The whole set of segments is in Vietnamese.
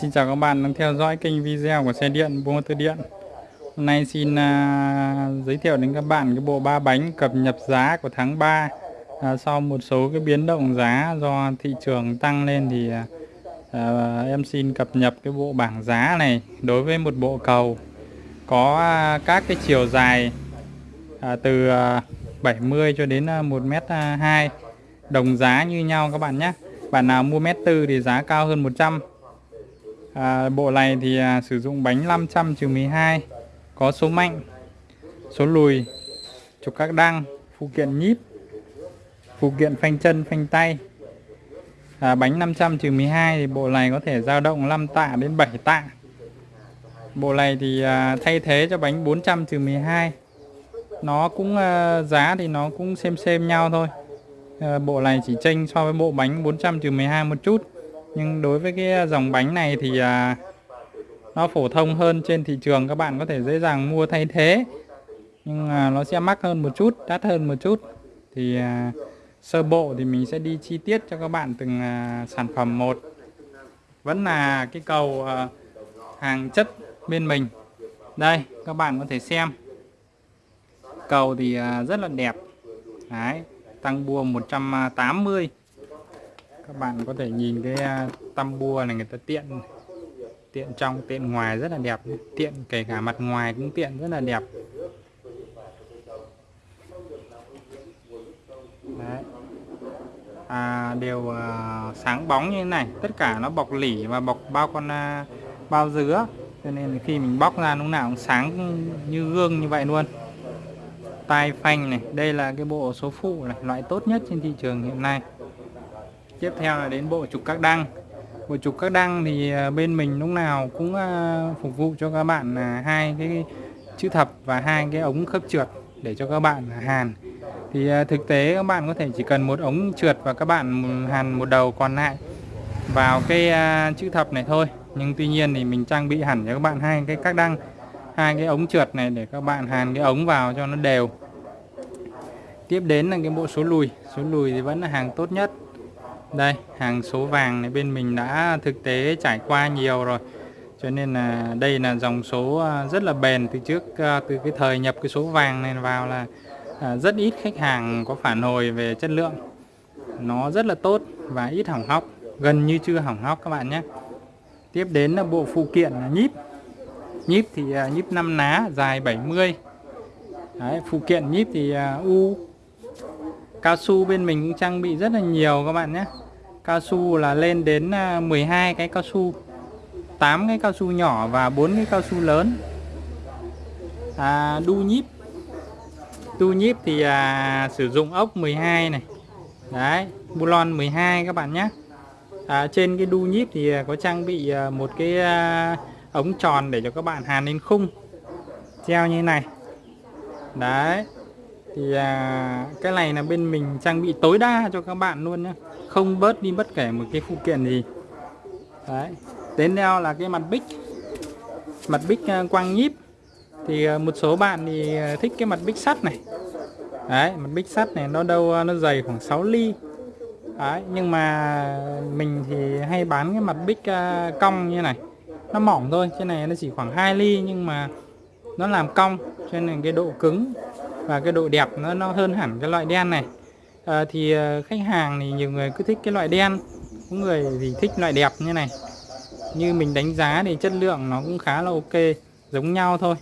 Xin chào các bạn đang theo dõi kênh video của xe điện Buôn Tư Điện. Hôm nay xin à, giới thiệu đến các bạn cái bộ ba bánh cập nhật giá của tháng 3 à, Sau một số cái biến động giá do thị trường tăng lên thì à, à, em xin cập nhật cái bộ bảng giá này Đối với một bộ cầu có à, các cái chiều dài à, từ à, 70 cho đến à, 1m2 à, Đồng giá như nhau các bạn nhé. Bạn nào mua mét tư thì giá cao hơn 100 à, Bộ này thì à, sử dụng bánh 500 12 Có số mạnh Số lùi Trục các đăng Phụ kiện nhíp Phụ kiện phanh chân phanh tay. À, Bánh 500 12 thì bộ này có thể dao động 5 tạ đến 7 tạ. Bộ này thì à, thay thế cho bánh 400 12 Nó cũng à, giá thì nó cũng xem xem nhau thôi. À, Bộ này chỉ chênh so với bộ bánh 400 12 một chút nhưng đối với cái à, dòng bánh này thì à, nó phổ thông hơn trên thị trường các bạn có thể dễ dàng mua thay thế. Nhưng à, nó sẽ mắc hơn một chút đắt hơn một chút. Thì à, sơ bộ thì mình sẽ đi chi tiết cho các bạn từng à, sản phẩm một. Vẫn là cái cầu à, hàng chất bên mình. Đây các bạn có thể xem. Cầu thì à, rất là đẹp. Đấy, tăng bua 180 các bạn có thể nhìn cái à, tăm bua này người ta tiện tiện trong tiện ngoài rất là đẹp tiện kể cả mặt ngoài cũng tiện rất là đẹp. Đấy. À, đều à, sáng bóng như thế này. Tất cả nó bọc lỉ và bọc bao con à, bao dứa. Cho nên khi mình bóc ra lúc nào cũng sáng như gương như vậy luôn. Tai phanh này đây là cái bộ số phụ này loại tốt nhất trên thị trường hiện nay tiếp theo là đến bộ trục các đăng. Bộ trục các đăng thì à, bên mình lúc nào cũng à, phục vụ cho các bạn à, hai cái chữ thập và hai cái ống khớp trượt để cho các bạn hàn. Thì thực tế các bạn có thể chỉ cần một ống trượt và các bạn hàn một đầu còn lại vào cái chữ thập này thôi. Nhưng tuy nhiên thì mình trang bị hẳn cho các bạn hai cái các đăng, hai cái ống trượt này để các bạn hàn cái ống vào cho nó đều. Tiếp đến là cái bộ số lùi. Số lùi thì vẫn là hàng tốt nhất đây hàng số vàng này bên mình đã thực tế trải qua nhiều rồi. Cho nên là đây là dòng số à, rất là bền từ trước à, từ cái thời nhập cái số vàng này vào là à, rất ít khách hàng có phản hồi về chất lượng. Nó rất là tốt và ít hỏng hóc gần như chưa hỏng hóc các bạn nhé. Tiếp đến là bộ phụ kiện là nhíp. Nhíp thì nhíp 5 ná dài 70 Đấy, phụ kiện nhíp thì u. Cao su bên mình cũng trang bị rất là nhiều các bạn nhé cao su là lên đến à, 12 cái cao su 8 cái cao su nhỏ và 4 cái cao su lớn. À, đu nhíp. Đu nhíp thì à, sử dụng ốc 12 này. Đấy bulon 12 các bạn nhé. À, trên cái đu nhíp thì à, có trang bị à, một cái à, ống tròn để cho các bạn hàn lên khung. Treo như này. Đấy thì à, cái này là bên mình trang bị tối đa cho các bạn luôn nhé không bớt đi bất kể một cái phụ kiện gì. Đấy. Đến theo là cái mặt bích. Mặt bích à, quang nhíp. Thì à, một số bạn thì à, thích cái mặt bích sắt này. Đấy, mặt bích sắt này nó đâu nó dày khoảng 6 ly. Đấy, nhưng mà mình thì hay bán cái mặt bích cong như này. Nó mỏng thôi, trên này nó chỉ khoảng 2 ly nhưng mà nó làm cong, cho nên cái độ cứng và cái độ đẹp nó nó hơn hẳn cái loại đen này à, thì ờ, khách hàng thì nhiều người cứ thích cái loại đen. Có người thì thích loại đẹp như này. Như mình đánh giá thì chất lượng nó cũng khá là ok giống nhau thôi.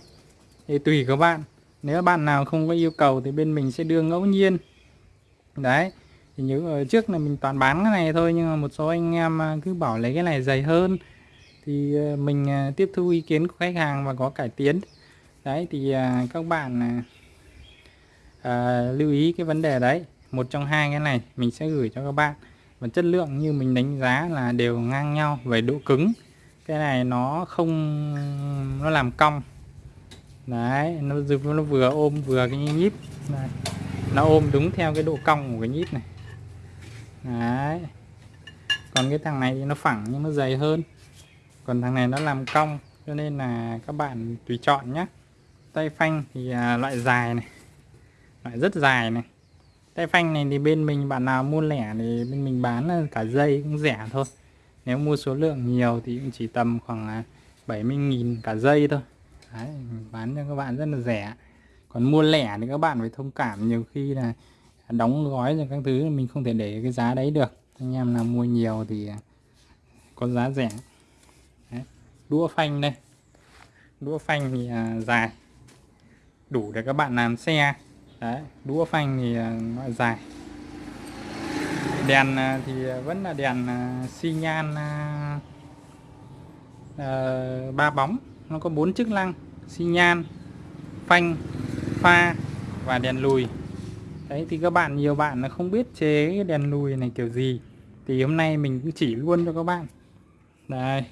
Thì tùy các bạn. Nếu bạn nào không có yêu cầu thì bên mình sẽ đưa ngẫu nhiên. Đấy thì nhớ ở trước là mình toàn bán cái này thôi nhưng mà một số anh em cứ bảo lấy cái này dày hơn. Thì mình tiếp thu ý kiến của khách hàng và có cải tiến. Đấy thì các bạn à, lưu ý cái vấn đề đấy một trong hai cái này mình sẽ gửi cho các bạn. Và chất lượng như mình đánh giá là đều ngang nhau về độ cứng. Cái này nó không nó làm cong. Đấy nó, nó vừa ôm vừa cái nhíp. Này. nó ôm đúng theo cái độ cong của cái nhíp này. Đấy. Còn cái thằng này thì nó phẳng nhưng nó dày hơn. Còn thằng này nó làm cong cho nên là các bạn tùy chọn nhé tay phanh thì à, loại dài này. Loại rất dài này tay phanh này thì bên mình bạn nào mua lẻ thì bên mình bán cả dây cũng rẻ thôi. Nếu mua số lượng nhiều thì cũng chỉ tầm khoảng 70.000 cả dây thôi. Đấy, bán cho các bạn rất là rẻ. Còn mua lẻ thì các bạn phải thông cảm nhiều khi là đóng gói rồi các thứ mình không thể để cái giá đấy được. Anh em nào mua nhiều thì có giá rẻ. Đấy. đũa phanh đây. Đũa phanh thì à, dài. Đủ để các bạn làm xe đấy, đũa phanh thì à, nó dài. Đèn à, thì vẫn là đèn à, xi nhan ba bóng. Nó có bốn chức năng, xi nhan, phanh, pha và đèn lùi. Đấy, thì các bạn, nhiều bạn là không biết chế cái đèn lùi này kiểu gì. Thì hôm nay mình cũng chỉ luôn cho các bạn. Đây.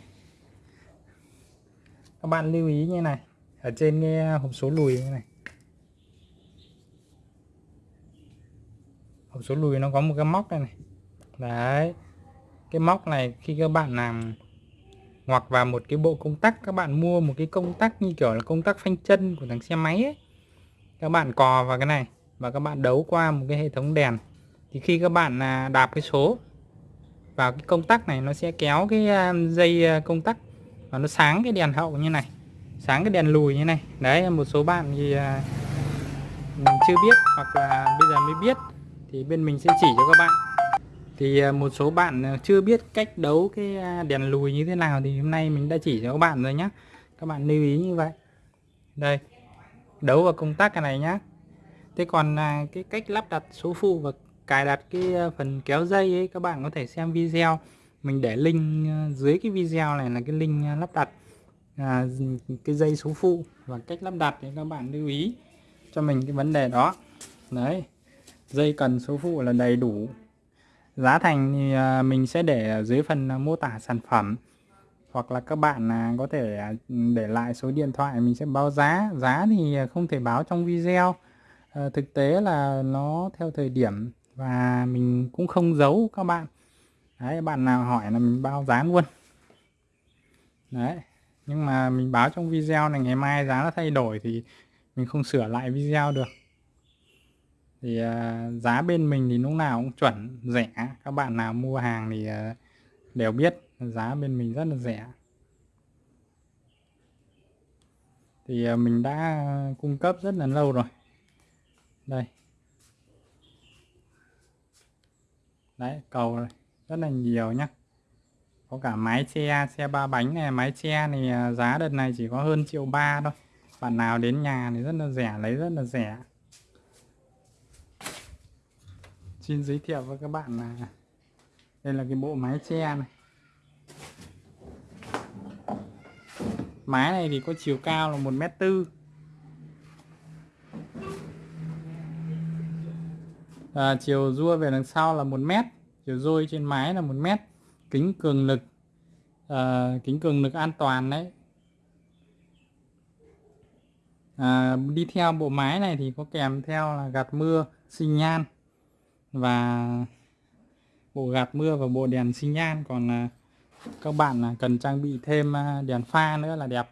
Các bạn lưu ý như này. Ở trên cái hộp số lùi như này. Hộp số lùi nó có một cái móc đây này. Đấy. Cái móc này khi các bạn làm hoặc vào một cái bộ công tắc, các bạn mua một cái công tắc như kiểu là công tắc phanh chân của thằng xe máy ấy, các bạn cò vào cái này và các bạn đấu qua một cái hệ thống đèn. Thì khi các bạn à, đạp cái số vào cái công tắc này, nó sẽ kéo cái à, dây à, công tắc và nó sáng cái đèn hậu như này, sáng cái đèn lùi như này. Đấy, một số bạn thì chưa biết hoặc là bây giờ mới biết thì bên mình sẽ chỉ cho các bạn. Thì à, một số bạn à, chưa biết cách đấu cái à, đèn lùi như thế nào thì hôm nay mình đã chỉ cho các bạn rồi nhé các bạn lưu ý như vậy. Đây đấu vào công tắc cái này nhá. Thế còn cái cách lắp đặt số phụ và cài đặt cái phần kéo dây ấy các bạn có thể xem video. Mình để link dưới cái video này là cái link lắp đặt à, cái dây số phụ và cách lắp đặt thì các bạn lưu ý cho mình cái vấn đề đó. Đấy dây cần số phụ là đầy đủ. Giá thành thì à, mình sẽ để ở dưới phần à, mô tả sản phẩm. Hoặc là các bạn à, có thể để lại số điện thoại mình sẽ báo giá. Giá thì không thể báo trong video. À, thực tế là nó theo thời điểm và mình cũng không giấu các bạn. Đấy bạn nào hỏi là mình báo giá luôn. Đấy nhưng mà mình báo trong video này ngày mai giá nó thay đổi thì mình không sửa lại video được thì uh, giá bên mình thì lúc nào cũng chuẩn rẻ. Các bạn nào mua hàng thì uh, đều biết giá bên mình rất là rẻ. Thì uh, mình đã cung cấp rất là lâu rồi. Đây. Đấy cầu này rất là nhiều nhá. Có cả mái che xe ba bánh này mái che này giá đợt này chỉ có hơn triệu ba thôi. Bạn nào đến nhà thì rất là rẻ lấy rất là rẻ. Xin giới thiệu với các bạn là đây là cái bộ mái che này. Mái này thì có chiều cao là một mét tư. À, chiều rua về đằng sau là một mét chiều rôi trên mái là một mét. Kính cường lực à, kính cường lực an toàn đấy. À, đi theo bộ mái này thì có kèm theo là gạt mưa sinh nhan và bộ gạt mưa và bộ đèn xi nhan. Còn à, các bạn à, cần trang bị thêm à, đèn pha nữa là đẹp.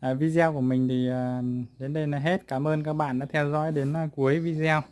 À, video của mình thì đến đây là hết. Cảm ơn các bạn đã theo dõi đến cuối video.